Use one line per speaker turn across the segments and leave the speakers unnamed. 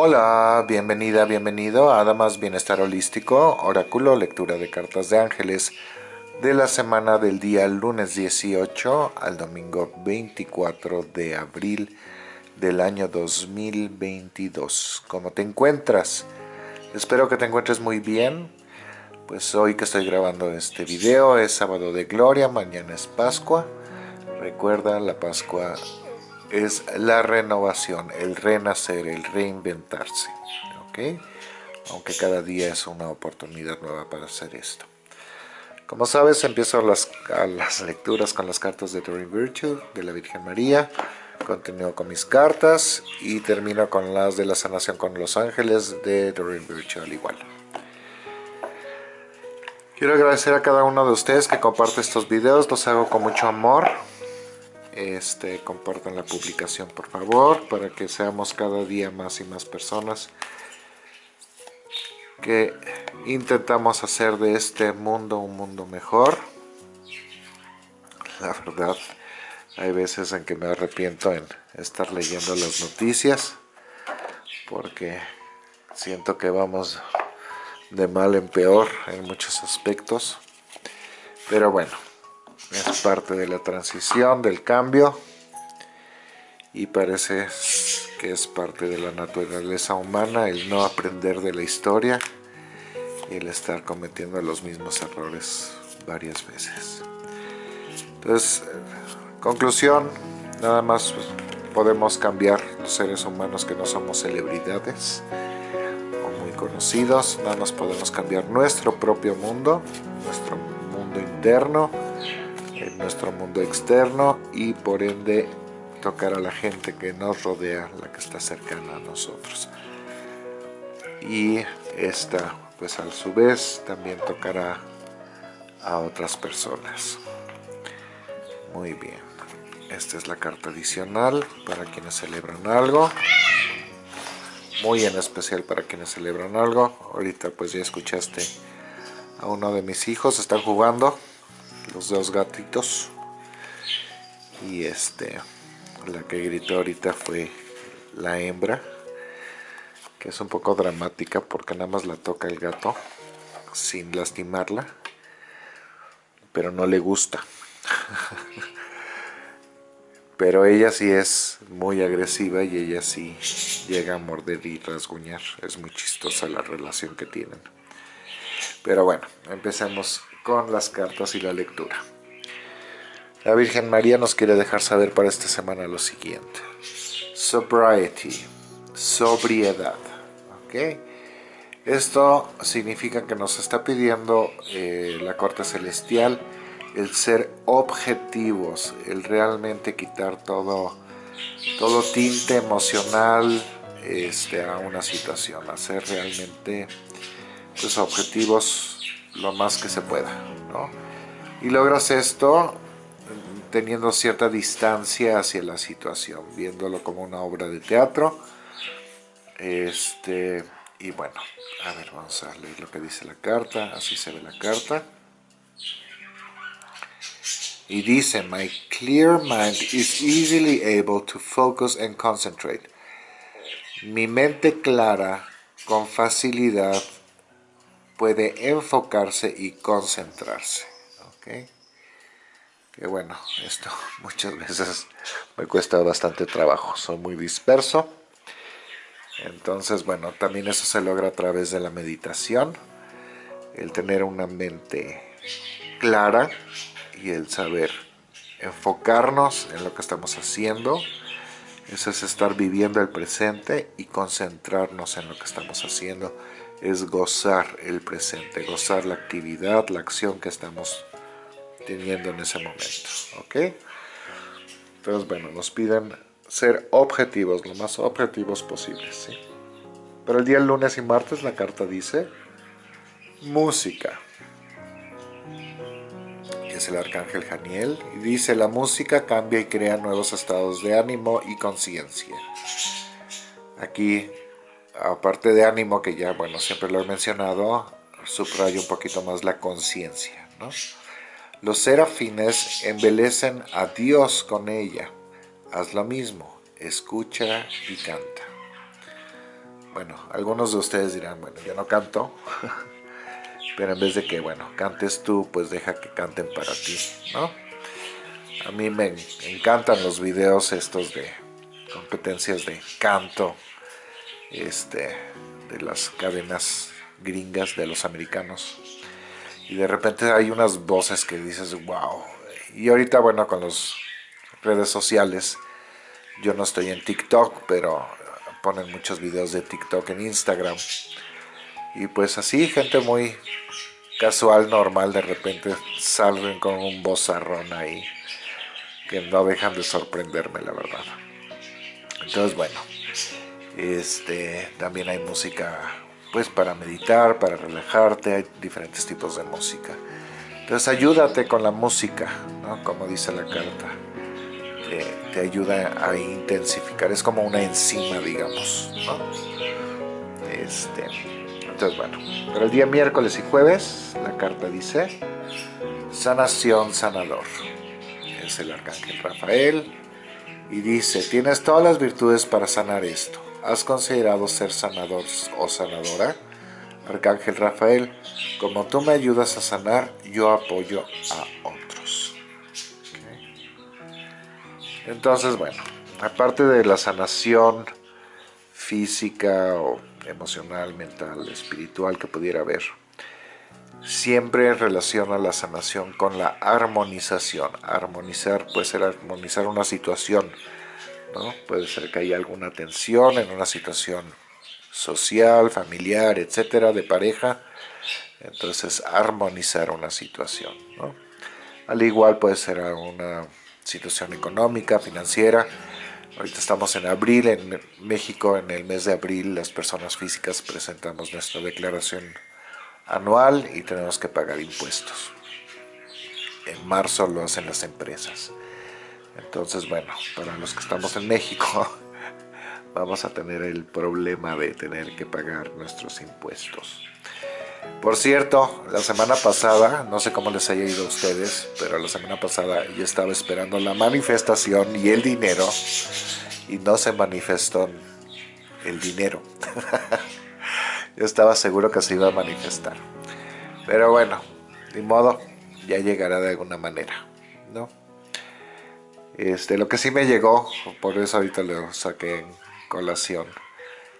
Hola, bienvenida, bienvenido a Damas Bienestar Holístico, Oráculo, lectura de cartas de ángeles de la semana del día lunes 18 al domingo 24 de abril del año 2022. ¿Cómo te encuentras? Espero que te encuentres muy bien. Pues hoy que estoy grabando este video es sábado de gloria, mañana es Pascua. Recuerda, la Pascua es la renovación, el renacer, el reinventarse. ¿ok? Aunque cada día es una oportunidad nueva para hacer esto. Como sabes, empiezo las, las lecturas con las cartas de Doreen Virtue, de la Virgen María. Continúo con mis cartas y termino con las de la sanación con los ángeles de Doreen Virtue al igual. Quiero agradecer a cada uno de ustedes que comparte estos videos, los hago con mucho amor este, compartan la publicación por favor para que seamos cada día más y más personas que intentamos hacer de este mundo un mundo mejor. La verdad hay veces en que me arrepiento en estar leyendo las noticias porque siento que vamos de mal en peor en muchos aspectos. Pero bueno es parte de la transición, del cambio y parece que es parte de la naturaleza humana el no aprender de la historia y el estar cometiendo los mismos errores varias veces. Entonces, conclusión, nada más podemos cambiar los seres humanos que no somos celebridades o muy conocidos, nada más podemos cambiar nuestro propio mundo, nuestro mundo interno, nuestro mundo externo y por ende tocar a la gente que nos rodea, la que está cercana a nosotros. Y esta, pues a su vez, también tocará a otras personas. Muy bien. Esta es la carta adicional para quienes celebran algo. Muy en especial para quienes celebran algo. Ahorita pues ya escuchaste a uno de mis hijos, están jugando los dos gatitos. Y este la que gritó ahorita fue la hembra que es un poco dramática porque nada más la toca el gato sin lastimarla pero no le gusta. Pero ella sí es muy agresiva y ella sí llega a morder y rasguñar. Es muy chistosa la relación que tienen. Pero bueno, empecemos con las cartas y la lectura. La Virgen María nos quiere dejar saber para esta semana lo siguiente. Sobriety, sobriedad. ¿ok? Esto significa que nos está pidiendo eh, la corte celestial el ser objetivos, el realmente quitar todo, todo tinte emocional este, a una situación, hacer realmente pues, objetivos lo más que se pueda, ¿no? Y logras esto teniendo cierta distancia hacia la situación, viéndolo como una obra de teatro. Este, y bueno, a ver, vamos a leer lo que dice la carta, así se ve la carta. Y dice, my clear mind is easily able to focus and concentrate. Mi mente clara con facilidad puede enfocarse y concentrarse. Que bueno, esto muchas veces me cuesta bastante trabajo, soy muy disperso. Entonces, bueno, también eso se logra a través de la meditación, el tener una mente clara y el saber enfocarnos en lo que estamos haciendo. Eso es estar viviendo el presente y concentrarnos en lo que estamos haciendo es gozar el presente, gozar la actividad, la acción que estamos teniendo en ese momento. ¿Ok? Entonces, bueno, nos piden ser objetivos, lo más objetivos posibles. ¿sí? Pero el día lunes y martes la carta dice música. Es el arcángel Janiel y dice la música cambia y crea nuevos estados de ánimo y conciencia. Aquí aparte de ánimo, que ya, bueno, siempre lo he mencionado, subrayo un poquito más la conciencia, ¿no? Los serafines embelecen a Dios con ella. Haz lo mismo, escucha y canta. bueno, algunos de ustedes dirán, bueno, yo no canto, pero en vez de que, bueno, cantes tú, pues deja que canten para ti, ¿no? A mí me encantan los videos estos de competencias de canto, este, de las cadenas gringas de los americanos. Y de repente hay unas voces que dices, wow. Y ahorita, bueno, con las redes sociales, yo no estoy en TikTok, pero ponen muchos videos de TikTok en Instagram. Y pues así, gente muy casual, normal, de repente salen con un vozarrón ahí, que no dejan de sorprenderme, la verdad. Entonces, bueno, este, también hay música pues para meditar, para relajarte, hay diferentes tipos de música. Entonces ayúdate con la música, ¿no? como dice la carta te, ayuda a intensificar, es como una enzima, digamos. Este, entonces, bueno, pero el día miércoles y jueves, la carta dice, sanación sanador. Es el arcángel Rafael y dice, tienes todas las virtudes para sanar esto. ¿Has considerado ser sanador o sanadora? Arcángel Rafael, como tú me ayudas a sanar, yo apoyo a Entonces, bueno, aparte de la sanación física o emocional, mental, espiritual que pudiera haber, siempre relaciona la sanación con la armonización. Armonizar puede ser armonizar una situación, ¿no? Puede ser que haya alguna tensión en una situación social, familiar, etcétera, de pareja. Entonces, armonizar una situación. Al igual puede ser una situación económica, financiera. Ahorita estamos en abril, en México en el mes de abril las personas físicas presentamos nuestra declaración anual y tenemos que pagar impuestos. En marzo lo hacen las empresas. Entonces, bueno, para los que estamos en México, vamos a tener el problema de tener que pagar nuestros impuestos. Por cierto, la semana pasada, no sé cómo les haya ido a ustedes, pero la semana pasada yo estaba esperando la manifestación y el dinero y no se manifestó el dinero. yo estaba seguro que se iba a manifestar. Pero bueno, de modo, ya llegará de alguna manera, ¿no? Este, lo que sí me llegó, por eso ahorita lo saqué en colación,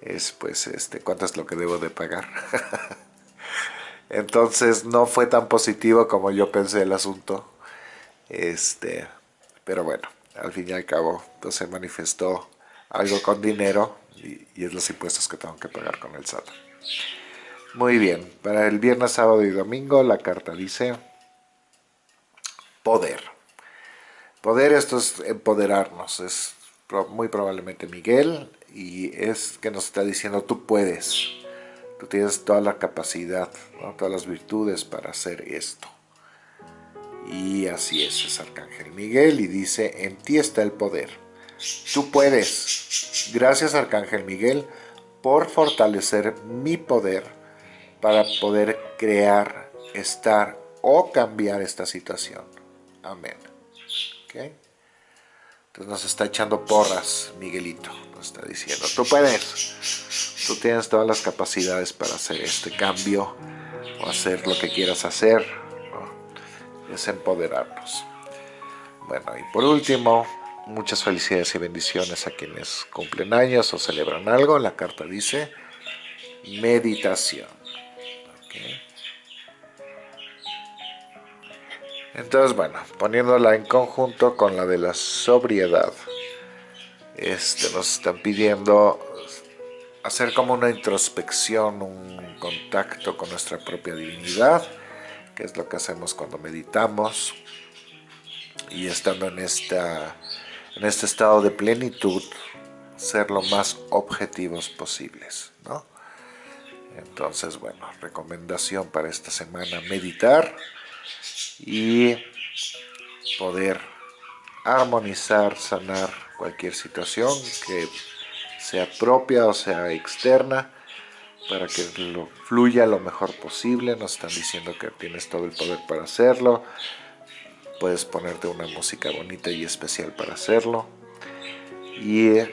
es pues este, cuánto es lo que debo de pagar. Entonces no fue tan positivo como yo pensé el asunto. Este, pero bueno, al fin y al cabo pues, se manifestó algo con dinero y, es los impuestos que tengo que pagar con el SAT. Muy bien, para el viernes, sábado y domingo la carta dice poder. Poder, esto es empoderarnos, es muy probablemente Miguel y es que nos está diciendo tú puedes Tú tienes toda la capacidad, todas las virtudes para hacer esto. Y así es, es Arcángel Miguel y dice, en ti está el poder. Tú puedes. Gracias Arcángel Miguel por fortalecer mi poder para poder crear, estar o cambiar esta situación. Amén. Entonces nos está echando porras, Miguelito. Nos está diciendo, tú puedes. Tú tienes todas las capacidades para hacer este cambio o hacer lo que quieras hacer. Es empoderarnos. Bueno, y por último, muchas felicidades y bendiciones a quienes cumplen años o celebran algo. La carta dice meditación. Entonces, bueno, poniéndola en conjunto con la de la sobriedad, este, nos están pidiendo hacer como una introspección, un contacto con nuestra propia divinidad, que es lo que hacemos cuando meditamos, y estando en, esta, en este estado de plenitud, ser lo más objetivos posibles, ¿no? Entonces, bueno, recomendación para esta semana, meditar y poder armonizar, sanar cualquier situación que sea propia o sea externa, para que lo fluya lo mejor posible. Nos están diciendo que tienes todo el poder para hacerlo. Puedes ponerte una música bonita y especial para hacerlo. Y eh,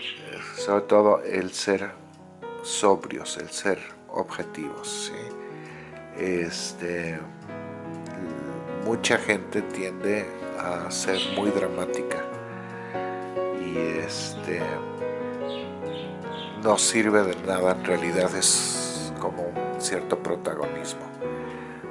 sobre todo el ser sobrios, el ser objetivos. Este, mucha gente tiende a ser muy dramática y este no sirve de nada, en realidad es como un cierto protagonismo.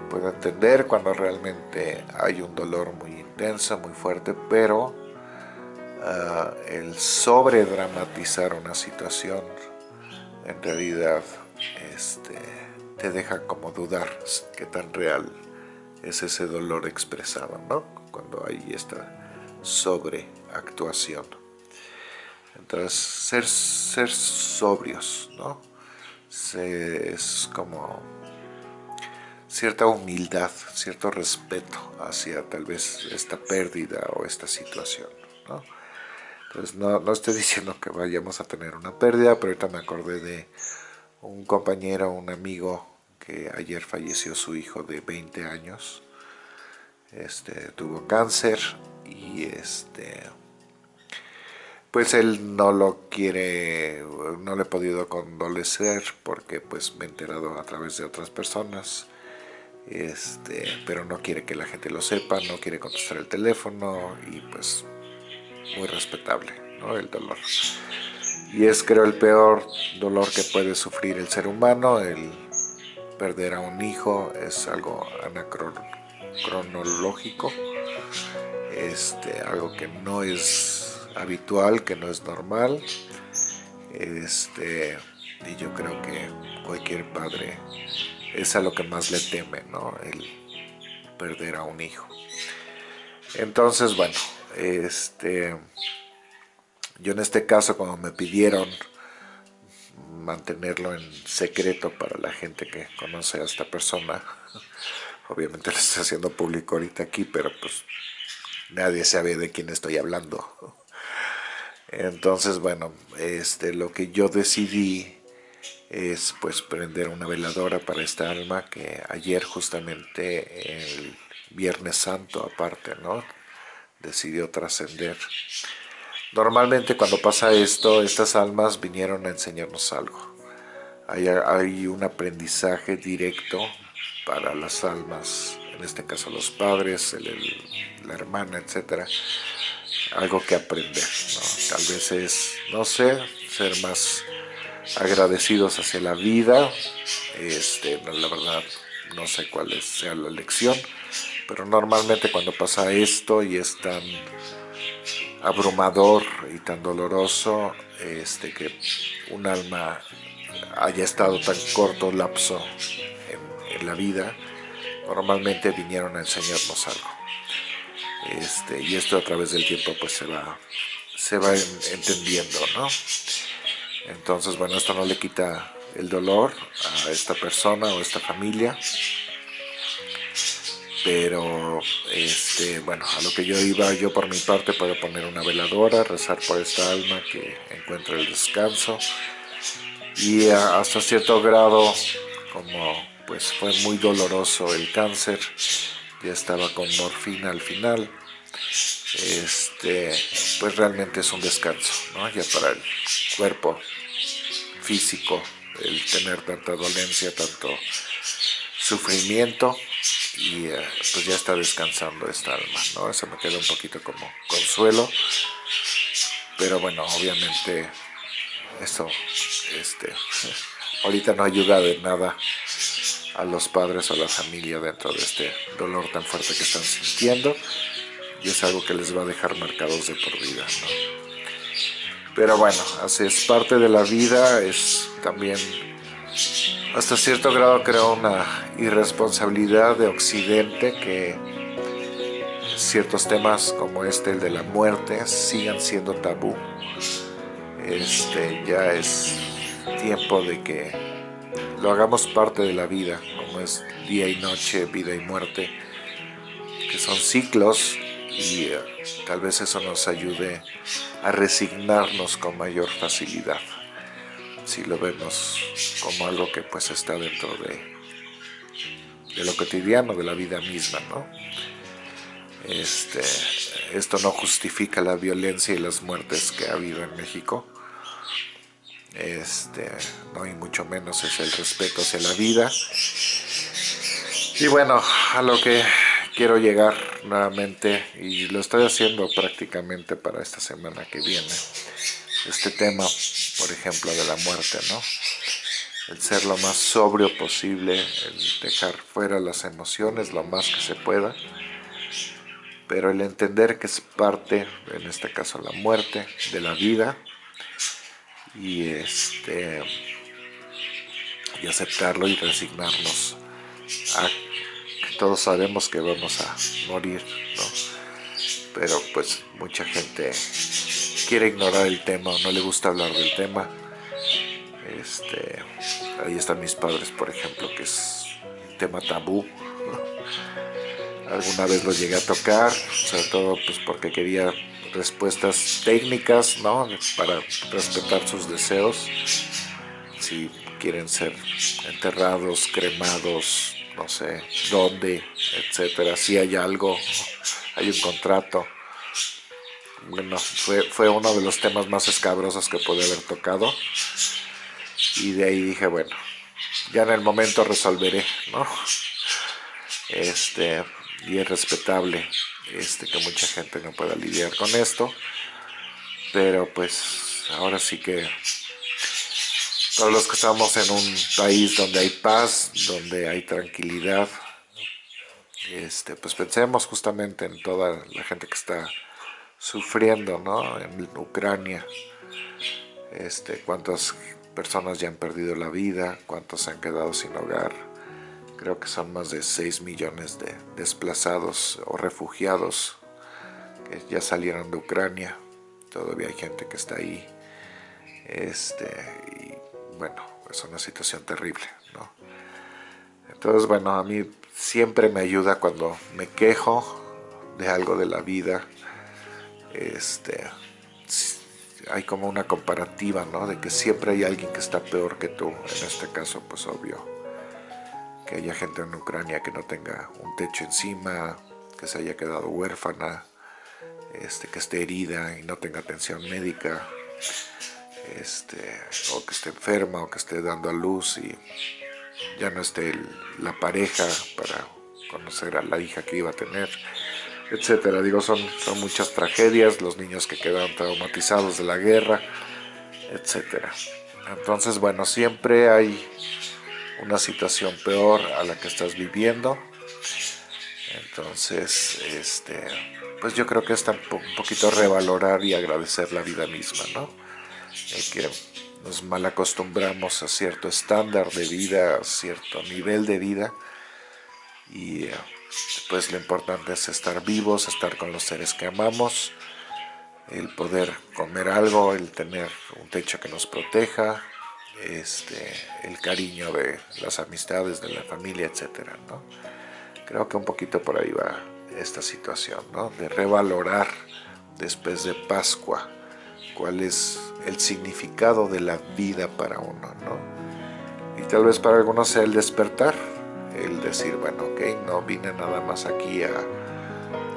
Puedo entender cuando realmente hay un dolor muy intenso, muy fuerte, pero uh, el sobredramatizar una situación en realidad este, te deja como dudar qué tan real es ese dolor expresado, ¿no? Cuando hay esta sobreactuación. Entonces, ser, ser sobrios, ¿no? es como cierta humildad, cierto respeto hacia tal vez esta pérdida o esta situación, ¿no? Entonces no, no, estoy diciendo que vayamos a tener una pérdida, pero ahorita me acordé de un compañero, un amigo que ayer falleció su hijo de 20 años, este, tuvo cáncer y este pues él no lo quiere, no le he podido condolecer porque pues me he enterado a través de otras personas, este, pero no quiere que la gente lo sepa, no quiere contestar el teléfono y pues muy respetable, ¿no? El dolor. Y es creo el peor dolor que puede sufrir el ser humano, el perder a un hijo es algo anacronológico, este, algo que no es habitual, que no es normal. Este, y yo creo que cualquier padre es a lo que más le teme, ¿no? El perder a un hijo. Entonces, bueno, este, yo en este caso, cuando me pidieron mantenerlo en secreto para la gente que conoce a esta persona, obviamente lo estoy haciendo público ahorita aquí, pero pues nadie sabe de quién estoy hablando. Entonces, bueno, este, lo que yo decidí es pues prender una veladora para esta alma que ayer justamente el Viernes Santo aparte, ¿no? Decidió trascender. Normalmente cuando pasa esto, estas almas vinieron a enseñarnos algo. Hay, un aprendizaje directo para las almas, en este caso los padres, la hermana, etcétera, algo que aprender. Tal vez es, no sé, ser más agradecidos hacia la vida. Este, la verdad, no sé cuál sea la lección, pero normalmente cuando pasa esto y es tan abrumador y tan doloroso este, que un alma haya estado tan corto lapso en, la vida, normalmente vinieron a enseñarnos algo. Este, y esto a través del tiempo pues se va, se va entendiendo, ¿no? Entonces, bueno, esto no le quita el dolor a esta persona o a esta familia, pero este, bueno, a lo que yo iba, yo por mi parte puedo poner una veladora, rezar por esta alma que encuentre el descanso y hasta cierto grado, como pues fue muy doloroso el cáncer, ya estaba con morfina al final, este, pues realmente es un descanso, ¿no? Ya para el cuerpo físico, el tener tanta dolencia, tanto sufrimiento, y eh, pues ya está descansando esta alma, ¿no? Eso me queda un poquito como consuelo, pero bueno, obviamente eso, este, ahorita no ayuda de nada a los padres o a la familia dentro de este dolor tan fuerte que están sintiendo y es algo que les va a dejar marcados de por vida. Pero bueno, así es parte de la vida, es también hasta cierto grado creo una irresponsabilidad de Occidente que ciertos temas como este, el de la muerte, sigan siendo tabú. Este, ya es tiempo de que lo hagamos parte de la vida, como es día y noche, vida y muerte, que son ciclos y eh, tal vez eso nos ayude a resignarnos con mayor facilidad, si lo vemos como algo que pues está dentro de, de lo cotidiano, de la vida misma, ¿no? Este, esto no justifica la violencia y las muertes que ha habido en México, este, no y mucho menos es el respeto hacia la vida. Y bueno, a lo que quiero llegar nuevamente, y lo estoy haciendo prácticamente para esta semana que viene, este tema, por ejemplo, de la muerte, ¿no? El ser lo más sobrio posible, el dejar fuera las emociones lo más que se pueda, pero el entender que es parte, en este caso la muerte, de la vida, y este y aceptarlo y resignarnos a que todos sabemos que vamos a morir, ¿no? Pero pues mucha gente quiere ignorar el tema o no le gusta hablar del tema. Este, ahí están mis padres, por ejemplo, que es tema tabú. Alguna vez lo llegué a tocar, sobre todo pues porque quería respuestas técnicas, ¿no? Para respetar sus deseos. Si quieren ser enterrados, cremados, no sé dónde, etcétera. Si hay algo, hay un contrato. Bueno, fue, fue uno de los temas más escabrosos que pude haber tocado. Y de ahí dije, bueno, ya en el momento resolveré, ¿no? Este, y es respetable este, que mucha gente no pueda lidiar con esto, pero pues ahora sí que todos los que estamos en un país donde hay paz, donde hay tranquilidad, este, pues pensemos justamente en toda la gente que está sufriendo ¿no? en Ucrania, este, cuántas personas ya han perdido la vida, cuántos se han quedado sin hogar, creo que son más de 6 millones de desplazados o refugiados que ya salieron de Ucrania. Todavía hay gente que está ahí. Este, y bueno, es una situación terrible, ¿no? Entonces, bueno, a mí siempre me ayuda cuando me quejo de algo de la vida. Este, hay como una comparativa, ¿no? De que siempre hay alguien que está peor que tú. En este caso, pues obvio, que haya gente en Ucrania que no tenga un techo encima, que se haya quedado huérfana, este, que esté herida y no tenga atención médica, este, o que esté enferma o que esté dando a luz y ya no esté la pareja para conocer a la hija que iba a tener, etcétera. Digo, son, son muchas tragedias, los niños que quedan traumatizados de la guerra, etcétera. Entonces, bueno, siempre hay una situación peor a la que estás viviendo. Entonces, este, pues yo creo que es un poquito revalorar y agradecer la vida misma, ¿no? Que nos mal acostumbramos a cierto estándar de vida, cierto nivel de vida y pues lo importante es estar vivos, estar con los seres que amamos, el poder comer algo, el tener un techo que nos proteja, este, el cariño de las amistades, de la familia, etcétera, ¿no? Creo que un poquito por ahí va esta situación, ¿no? De revalorar después de Pascua cuál es el significado de la vida para uno, ¿no? Y tal vez para algunos sea el despertar, el decir, bueno, ok, no vine nada más aquí a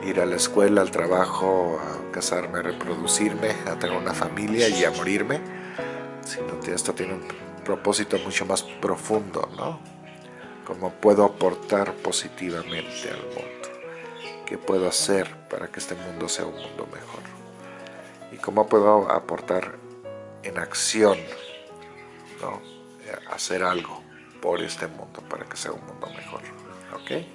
ir a la escuela, al trabajo, a casarme, a reproducirme, a tener una familia y a morirme, sino que esto tiene un propósito mucho más profundo, ¿no? Cómo puedo aportar positivamente al mundo, qué puedo hacer para que este mundo sea un mundo mejor y cómo puedo aportar en acción, ¿no? Hacer algo por este mundo para que sea un mundo mejor, ¿ok?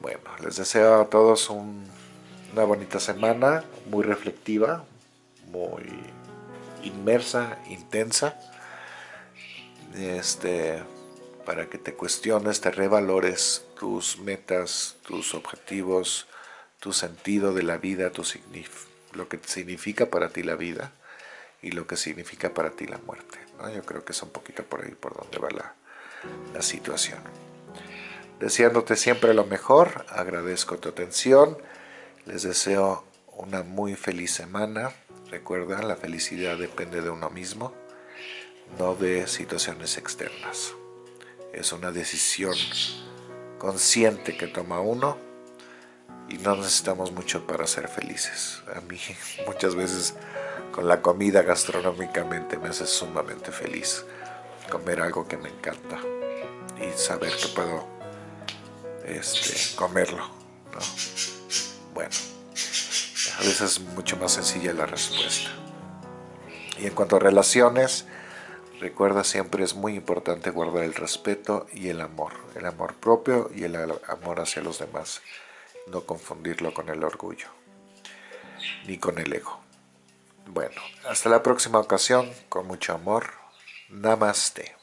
Bueno, les deseo a todos una bonita semana, muy reflectiva, muy inmersa, intensa, este, para que te cuestiones, te revalores tus metas, tus objetivos, tu sentido de la vida, tu lo que significa para ti la vida y lo que significa para ti la muerte. Yo creo que es un poquito por ahí por donde va la, la situación. Deseándote siempre lo mejor, agradezco tu atención, les deseo una muy feliz semana, Recuerda, la felicidad depende de uno mismo, no de situaciones externas. Es una decisión consciente que toma uno y no necesitamos mucho para ser felices. A mí muchas veces con la comida gastronómicamente me hace sumamente feliz. Comer algo que me encanta y saber que puedo este, comerlo. ¿no? Bueno, a veces es mucho más sencilla la respuesta. Y en cuanto a relaciones, recuerda siempre es muy importante guardar el respeto y el amor. El amor propio y el amor hacia los demás. No confundirlo con el orgullo, ni con el ego. Bueno, hasta la próxima ocasión, con mucho amor. Namaste.